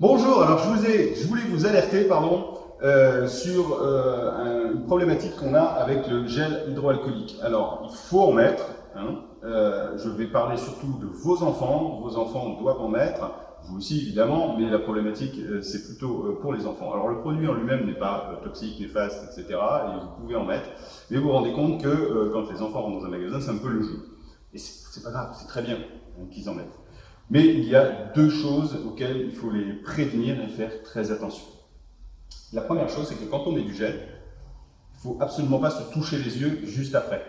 Bonjour, alors je, vous ai, je voulais vous alerter pardon, euh, sur euh, une problématique qu'on a avec le gel hydroalcoolique. Alors, il faut en mettre, hein, euh, je vais parler surtout de vos enfants, vos enfants doivent en mettre, vous aussi évidemment, mais la problématique euh, c'est plutôt euh, pour les enfants. Alors le produit en lui-même n'est pas euh, toxique, néfaste, etc. et vous pouvez en mettre, mais vous vous rendez compte que quand les enfants rentrent dans un magasin, c'est un peu le jeu. Et c'est pas grave, c'est très bien hein, qu'ils en mettent. Mais il y a deux choses auxquelles il faut les prévenir et faire très attention. La première chose, c'est que quand on met du gel, il ne faut absolument pas se toucher les yeux juste après.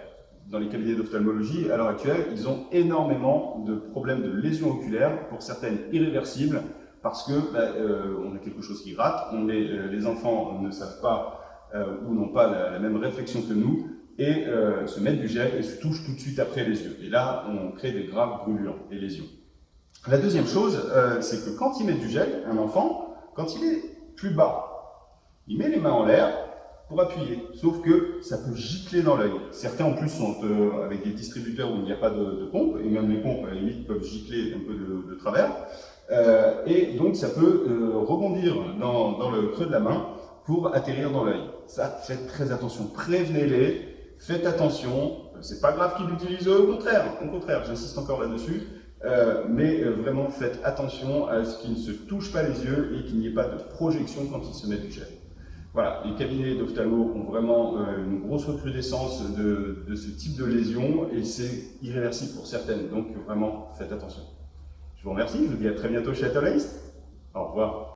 Dans les cabinets d'ophtalmologie, à l'heure actuelle, ils ont énormément de problèmes de lésions oculaires, pour certaines irréversibles, parce que bah, euh, a quelque chose qui rate, on est, euh, les enfants ne savent pas euh, ou n'ont pas la, même réflexion que nous, et se mettent du gel et se touchent tout de suite après les yeux. Et là, on crée des graves brûlures et lésions. La deuxième chose, euh, c'est que quand il met du gel, un enfant, quand il est plus bas, il met les mains en l'air pour appuyer, sauf que ça peut gicler dans l'œil. Certains en plus sont euh, avec des distributeurs où il n'y a pas de, pompe, et même les pompes à la limite peuvent gicler un peu de, travers, euh, et donc ça peut rebondir dans, dans, le creux de la main pour atterrir dans l'œil. Ça, faites très attention, prévenez-les, faites attention, c'est pas grave qu'ils l'utilisent, au contraire, au contraire, j'insiste encore là-dessus, euh, mais euh, vraiment faites attention à ce qu'ils ne se touchent pas les yeux et qu'il n'y ait pas de projection quand ils se mettent du gel. Voilà, les cabinets d'ophtalmo ont vraiment euh, une grosse recrudescence de, de, ce type de lésion et c'est irréversible pour certaines, donc vraiment faites attention. Je vous remercie, je vous dis à très bientôt chez Atolaist. Au revoir.